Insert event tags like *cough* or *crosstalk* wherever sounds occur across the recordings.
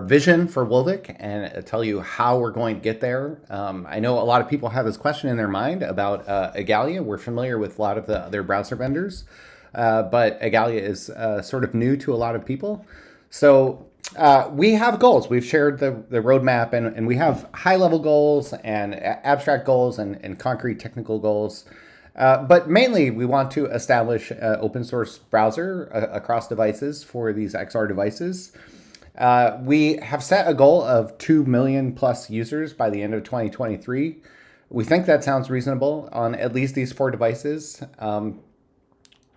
vision for Wolvic and tell you how we're going to get there. Um, I know a lot of people have this question in their mind about uh, Igalia. We're familiar with a lot of the other browser vendors, uh, but Igalia is uh, sort of new to a lot of people. So uh, we have goals. We've shared the, the roadmap and, and we have high level goals and abstract goals and, and concrete technical goals. Uh, but mainly, we want to establish an open source browser uh, across devices for these XR devices. Uh, we have set a goal of 2 million plus users by the end of 2023. We think that sounds reasonable on at least these four devices. Um,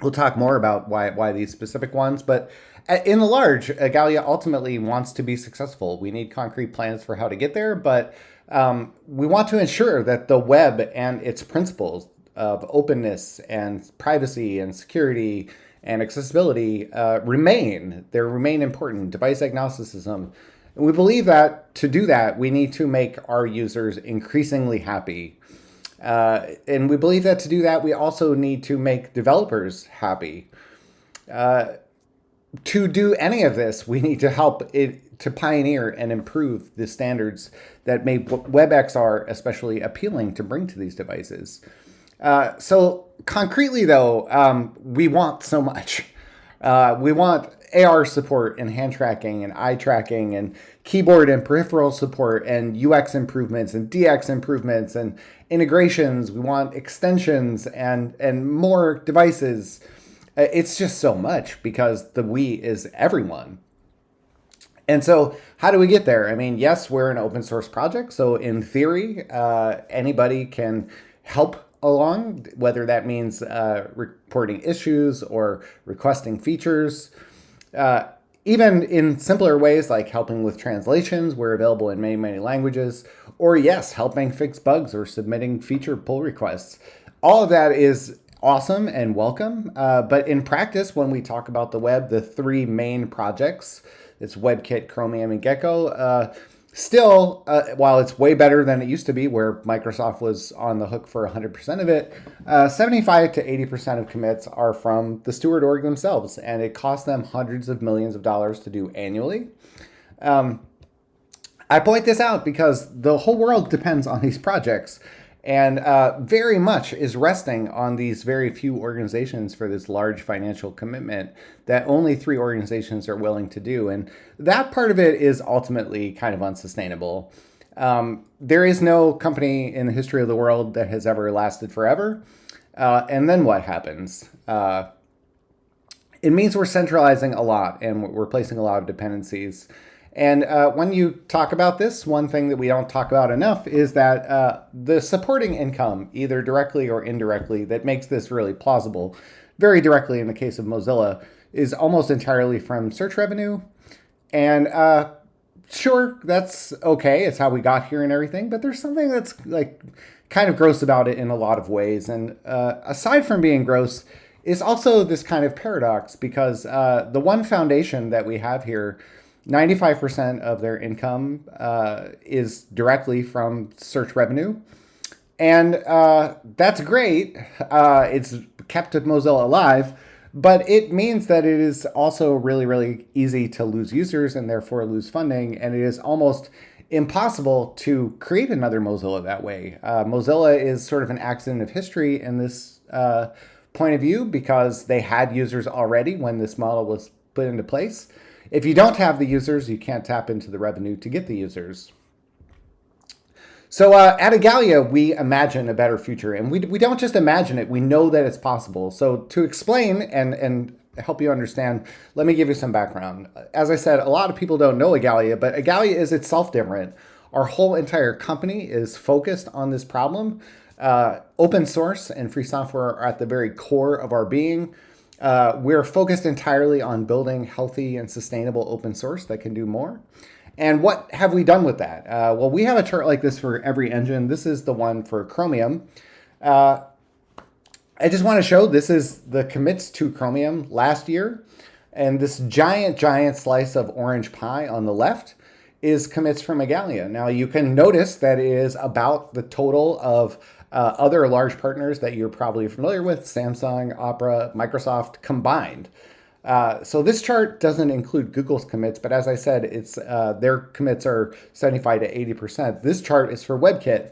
we'll talk more about why, why these specific ones, but uh, in the large, Igalia ultimately wants to be successful. We need concrete plans for how to get there, but um, we want to ensure that the web and its principles of openness and privacy and security and accessibility uh, remain. They remain important. Device agnosticism. And we believe that to do that, we need to make our users increasingly happy. Uh, and we believe that to do that, we also need to make developers happy. Uh, to do any of this, we need to help it to pioneer and improve the standards that make WebXR especially appealing to bring to these devices. Uh, so concretely, though, um, we want so much. Uh, we want AR support and hand tracking and eye tracking and keyboard and peripheral support and UX improvements and DX improvements and integrations. We want extensions and and more devices. Uh, it's just so much because the we is everyone. And so, how do we get there? I mean, yes, we're an open source project, so in theory, uh, anybody can help along, whether that means uh, reporting issues or requesting features. Uh, even in simpler ways like helping with translations, we're available in many, many languages, or yes, helping fix bugs or submitting feature pull requests. All of that is awesome and welcome. Uh, but in practice, when we talk about the web, the three main projects, it's WebKit, Chromium, and Gecko, uh, Still, uh, while it's way better than it used to be, where Microsoft was on the hook for 100% of it, uh, 75 to 80% of commits are from the steward org themselves, and it costs them hundreds of millions of dollars to do annually. Um, I point this out because the whole world depends on these projects and uh, very much is resting on these very few organizations for this large financial commitment that only three organizations are willing to do. And that part of it is ultimately kind of unsustainable. Um, there is no company in the history of the world that has ever lasted forever. Uh, and then what happens? Uh, it means we're centralizing a lot and we're placing a lot of dependencies. And uh, when you talk about this, one thing that we don't talk about enough is that uh, the supporting income, either directly or indirectly, that makes this really plausible, very directly in the case of Mozilla, is almost entirely from search revenue. And uh, sure, that's okay. It's how we got here and everything. But there's something that's like kind of gross about it in a lot of ways. And uh, aside from being gross, is also this kind of paradox because uh, the one foundation that we have here 95% of their income uh, is directly from search revenue. And uh, that's great. Uh, it's kept Mozilla alive, but it means that it is also really, really easy to lose users and therefore lose funding. And it is almost impossible to create another Mozilla that way. Uh, Mozilla is sort of an accident of history in this uh, point of view because they had users already when this model was put into place. If you don't have the users, you can't tap into the revenue to get the users. So uh, at Igalia, we imagine a better future, and we, we don't just imagine it, we know that it's possible. So to explain and, and help you understand, let me give you some background. As I said, a lot of people don't know Igalia, but Igalia is itself different. Our whole entire company is focused on this problem. Uh, open source and free software are at the very core of our being. Uh, we're focused entirely on building healthy and sustainable open source that can do more. And what have we done with that? Uh, well, we have a chart like this for every engine. This is the one for Chromium. Uh, I just want to show this is the commits to Chromium last year. And this giant, giant slice of orange pie on the left is commits from Igalia. Now you can notice that it is about the total of uh, other large partners that you're probably familiar with, Samsung, Opera, Microsoft combined. Uh, so this chart doesn't include Google's commits, but as I said, it's uh, their commits are 75 to 80%. This chart is for WebKit,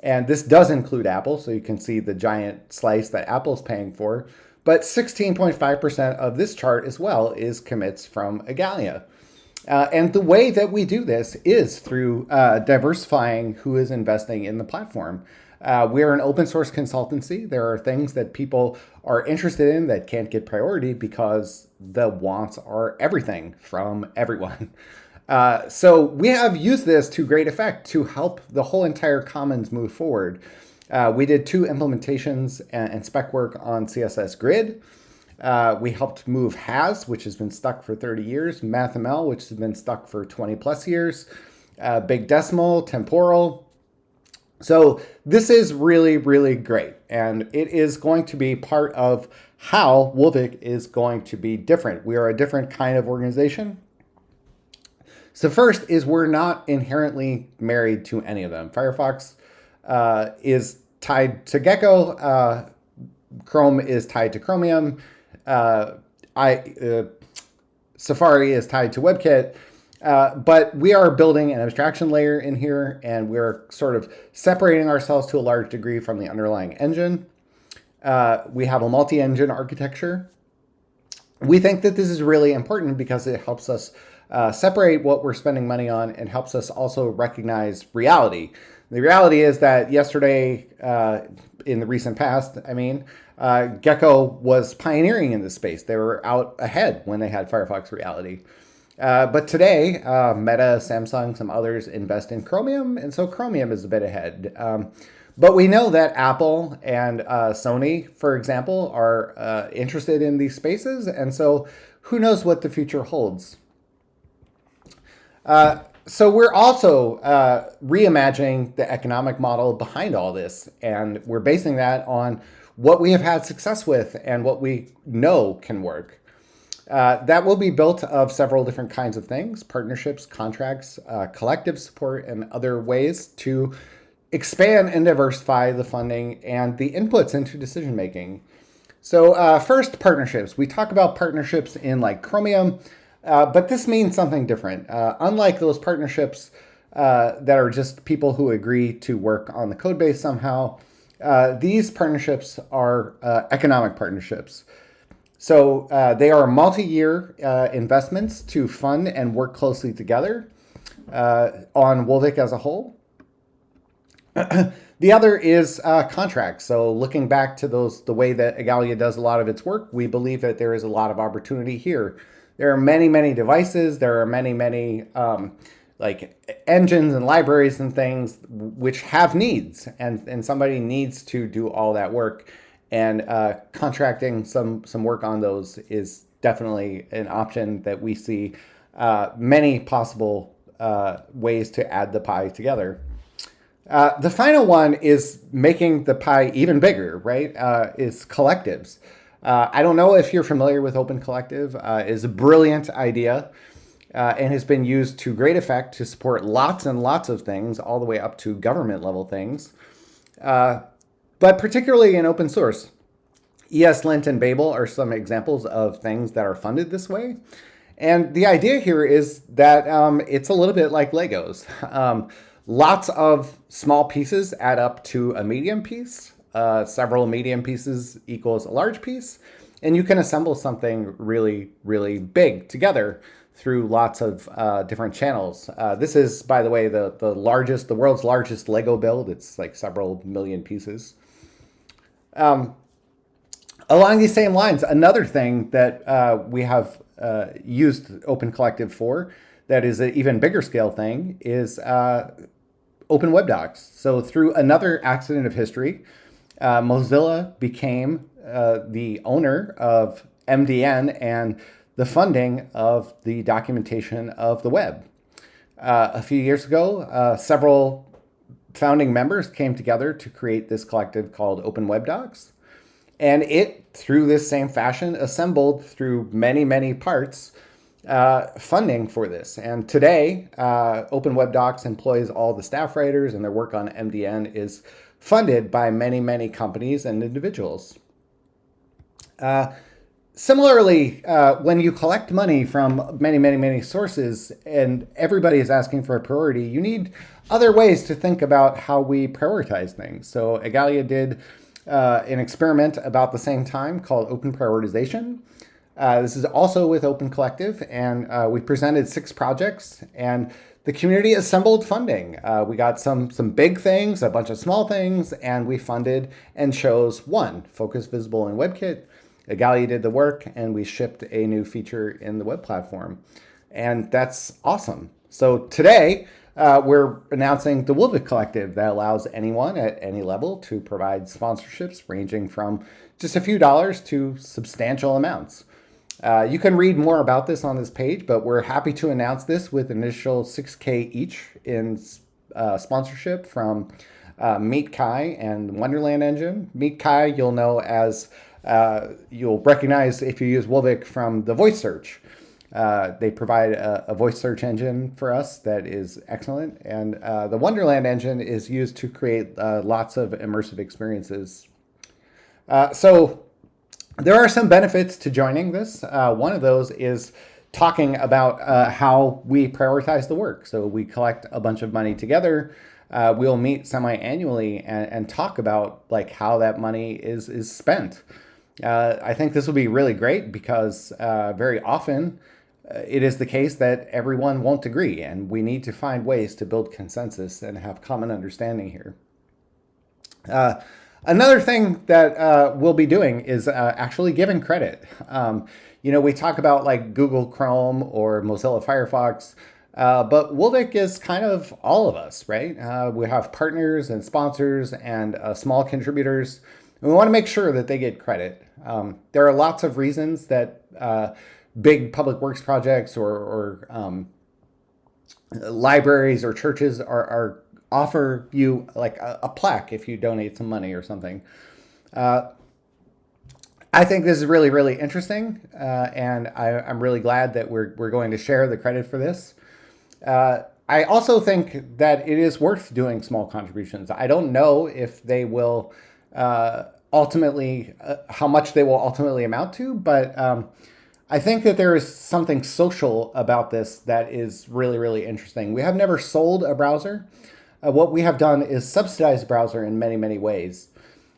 and this does include Apple, so you can see the giant slice that Apple's paying for. But 16.5% of this chart as well is commits from Igalia. Uh, and the way that we do this is through uh, diversifying who is investing in the platform. Uh, we're an open source consultancy. There are things that people are interested in that can't get priority because the wants are everything from everyone. *laughs* Uh, so we have used this to great effect to help the whole entire commons move forward. Uh, we did two implementations and, and, spec work on CSS Grid. Uh, we helped move Has, which has been stuck for 30 years, MathML, which has been stuck for 20 plus years, uh, Big Decimal, Temporal. So this is really, really great. And it is going to be part of how Wolvic is going to be different. We are a different kind of organization. So first is we're not inherently married to any of them. Firefox uh, is tied to Gecko. Uh, Chrome is tied to Chromium uh, I uh, Safari is tied to WebKit. Uh, but we are building an abstraction layer in here, and we're sort of separating ourselves to a large degree from the underlying engine. Uh, we have a multi-engine architecture. We think that this is really important because it helps us uh, separate what we're spending money on and helps us also recognize reality. The reality is that yesterday, uh, in the recent past, I mean, uh, Gecko was pioneering in this space. They were out ahead when they had Firefox Reality. Uh, but today, uh, Meta, Samsung, some others invest in Chromium, and so Chromium is a bit ahead. Um, but we know that Apple and uh, Sony, for example, are uh, interested in these spaces, and so who knows what the future holds. Uh, so we're also uh, reimagining the economic model behind all this, and we're basing that on what we have had success with and what we know can work. Uh, that will be built of several different kinds of things, partnerships, contracts, uh, collective support, and other ways to expand and diversify the funding and the inputs into decision making. So uh, first, partnerships. We talk about partnerships in like Chromium, uh, but this means something different. Uh, unlike those partnerships uh, that are just people who agree to work on the code base somehow, these partnerships are economic partnerships. So uh, they are multi-year uh, investments to fund and work closely together uh, on Wolvic as a whole. *clears throat* the other is contracts. So looking back to those, the way that Igalia does a lot of its work, we believe that there is a lot of opportunity here. There are many, many devices. There are many, many um, like engines and libraries and things which have needs and, and somebody needs to do all that work and uh, contracting some some work on those is definitely an option that we see uh, many possible uh, ways to add the pie together. Uh, the final one is making the pie even bigger, right? Uh, is collectives. Uh, I don't know if you're familiar with Open Collective. is a brilliant idea and has been used to great effect to support lots and lots of things, all the way up to government level things, but particularly in open source. ESLint and Babel are some examples of things that are funded this way. And the idea here is that um, it's a little bit like Legos. *laughs* Um, lots of small pieces add up to a medium piece. Uh, several medium pieces equals a large piece. And you can assemble something really, really big together through lots of uh, different channels. Uh, this is, by the way, the, the largest, the world's largest Lego build. It's like several million pieces. Um, along these same lines, another thing that uh, we have uh, used Open Collective for that is an even bigger scale thing is uh, Open Web Docs. So through another accident of history, uh, Mozilla became the owner of MDN and the funding of the documentation of the web. Uh, a few years ago, uh, several founding members came together to create this collective called Open Web Docs. And it, through this same fashion, assembled through many, many parts uh, funding for this. And today, uh, Open Web Docs employs all the staff writers, and their work on MDN is funded by many, many companies and individuals. Uh, similarly, uh, when you collect money from many, many, many sources and everybody is asking for a priority, you need other ways to think about how we prioritize things. So Igalia did uh, an experiment about the same time called open prioritization. Uh, this is also with Open Collective, and uh, we presented six projects, and the community assembled funding. Uh, we got some some big things, a bunch of small things, and we funded and chose one, Focus Visible in WebKit. Igalia did the work, and we shipped a new feature in the web platform. And that's awesome. So today, uh, we're announcing the Wolvic Collective that allows anyone at any level to provide sponsorships ranging from just a few dollars to substantial amounts. Uh, you can read more about this on this page, but we're happy to announce this with initial 6K each in uh, sponsorship from uh, MeetKai and Wonderland Engine. MeetKai you'll know as, uh, you'll recognize if you use Wolvic from the voice search. Uh, they provide a, a, voice search engine for us that is excellent. And uh, the Wonderland engine is used to create uh, lots of immersive experiences. Uh, so there are some benefits to joining this. Uh, one of those is talking about uh, how we prioritize the work. So we collect a bunch of money together. we'll meet semi-annually and, and, talk about like how that money is, is spent. I think this will be really great because very often uh, it is the case that everyone won't agree, and we need to find ways to build consensus and have common understanding here. Uh, another thing that uh, we'll be doing is uh, actually giving credit. Um, you know, we talk about like Google Chrome or Mozilla Firefox, uh, but Wolvic is kind of all of us, right? Uh, we have partners and sponsors and small contributors. And we want to make sure that they get credit. Um, there are lots of reasons that big public works projects or, or um, libraries or churches are, are offer you like a, a, plaque if you donate some money or something. Uh, I think this is really, really interesting, uh, and I, am really glad that we're, we're going to share the credit for this. Uh, I also think that it is worth doing small contributions. I don't know if they will uh, ultimately, uh, how much they will ultimately amount to, but um, I think that there is something social about this that is really, really interesting. We have never sold a browser. Uh, what we have done is subsidize browser in many, many ways.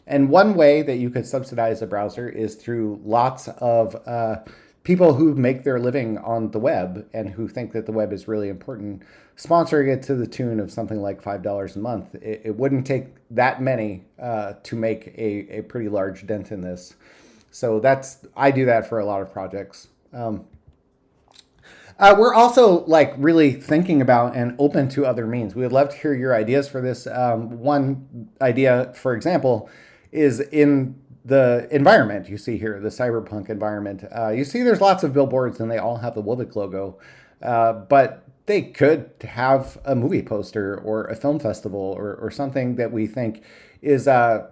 And one way that you could subsidize a browser is through lots of uh, people who make their living on the web and who think that the web is really important, sponsoring it to the tune of something like $5 a month. It, it wouldn't take that many uh, to make a, a pretty large dent in this. So that's I do that for a lot of projects. Um, uh, we're also like really thinking about and open to other means. We would love to hear your ideas for this. Um, one idea, for example, is in the environment you see here, the cyberpunk environment. Uh, you see there's lots of billboards and they all have the Wolvic logo, uh, but they could have a movie poster or a film festival or, or something that we think is uh,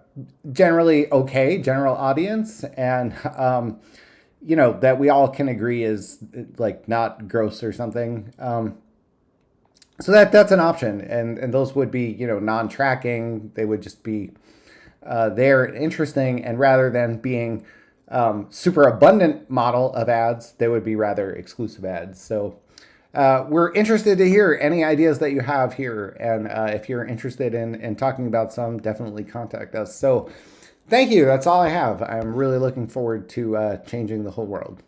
generally okay, general audience, and um, you know that we all can agree is like not gross or something. Um, so that that's an option, and and those would be you know non-tracking. They would just be uh, there interesting, and rather than being um, super abundant model of ads, they would be rather exclusive ads. So uh, we're interested to hear any ideas that you have here. And uh, if you're interested in, in talking about some, definitely contact us. So thank you. That's all I have. I'm really looking forward to uh, changing the whole world.